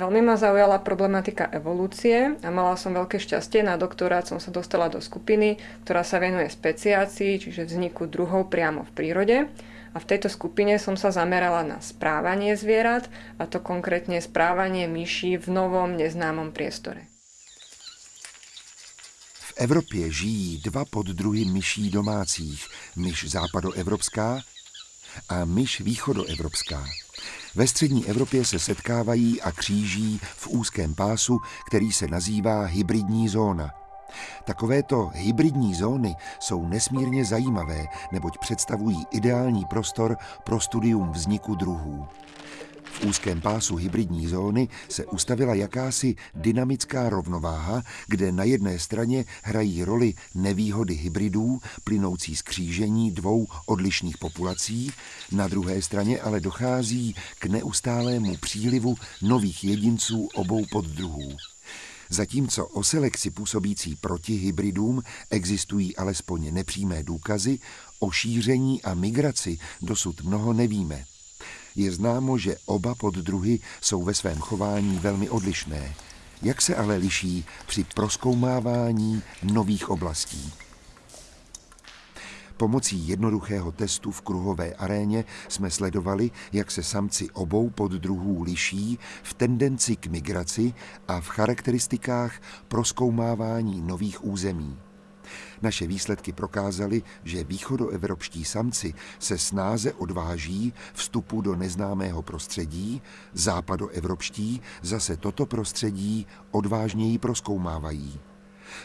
Veľmi ma zaujala problematika evolúcie a mala som veľké šťastie. Na doktorát som sa dostala do skupiny, ktorá sa venuje speciácii, čiže vzniku druhov priamo v prírode. A v tejto skupine som sa zamerala na správanie zvierat, a to konkrétne správanie myší v novom neznámom priestore. V Evropě žijí dva poddruhy myší domácích, myš západoevropská a myš východoevropská. Ve střední Evropě se setkávají a kříží v úzkém pásu, který se nazývá hybridní zóna. Takovéto hybridní zóny jsou nesmírně zajímavé, neboť představují ideální prostor pro studium vzniku druhů. V úzkém pásu hybridní zóny se ustavila jakási dynamická rovnováha, kde na jedné straně hrají roli nevýhody hybridů plynoucí z křížení dvou odlišných populací, na druhé straně ale dochází k neustálému přílivu nových jedinců obou poddruhů. Zatímco o selekci působící proti hybridům existují alespoň nepřímé důkazy, o šíření a migraci dosud mnoho nevíme. Je známo, že oba poddruhy jsou ve svém chování velmi odlišné. Jak se ale liší při proskoumávání nových oblastí? Pomocí jednoduchého testu v kruhové aréně jsme sledovali, jak se samci obou poddruhů liší v tendenci k migraci a v charakteristikách proskoumávání nových území. Naše výsledky prokázaly, že východoevropští samci se snáze odváží vstupu do neznámého prostředí, západoevropští zase toto prostředí odvážněji proskoumávají.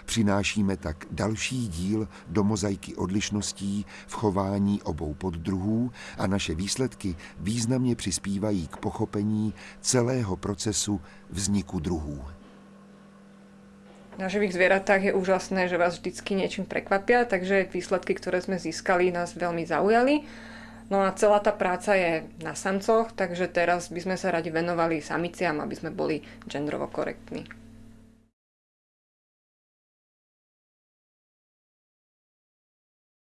Přinášíme tak další díl do mozaiky odlišností v chování obou poddruhů a naše výsledky významně přispívají k pochopení celého procesu vzniku druhů. Na živých zvieratách je úžasné, že vás vždycky niečím prekvapia, takže výsledky, ktoré sme získali, nás veľmi zaujali. No a celá tá práca je na samcoch, takže teraz by sme sa radi venovali samiciam, aby sme boli genderovo korektní.